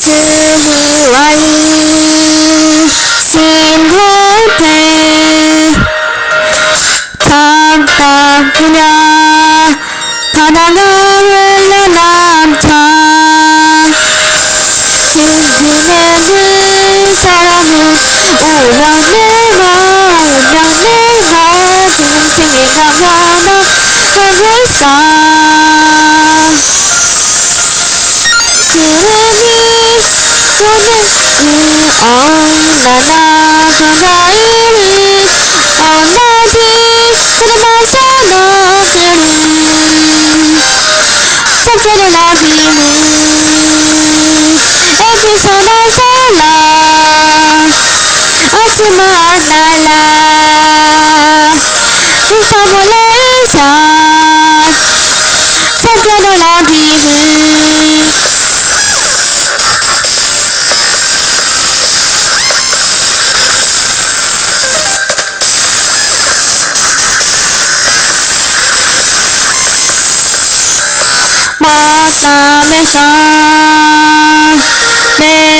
Tell me why 그냥 바다가 흘러남쳐 그 사람은 오면 내가 오면 내가 중생에 가면은 하고 있어 그러니 너는 어나나 그가이리 isa sakura labimu 만남에서 매운 것이다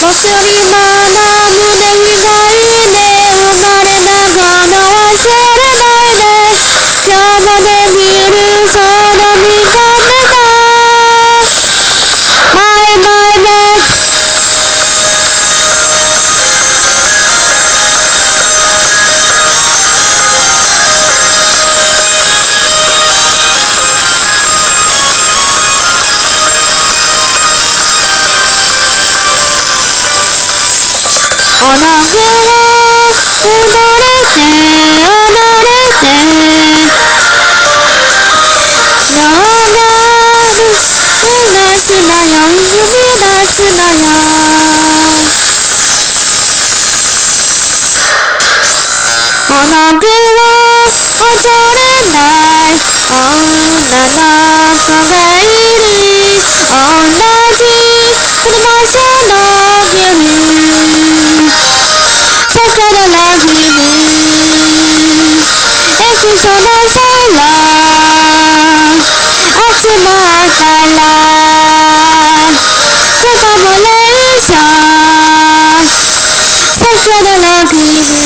祭りマナムネウリおのふを踊れて踊れて広がる指出すなよ指出すなよおのふを踊れない女の子がいる同じ車啦，阿斯玛哈啦，萨巴莫雷沙，萨沙的拉比。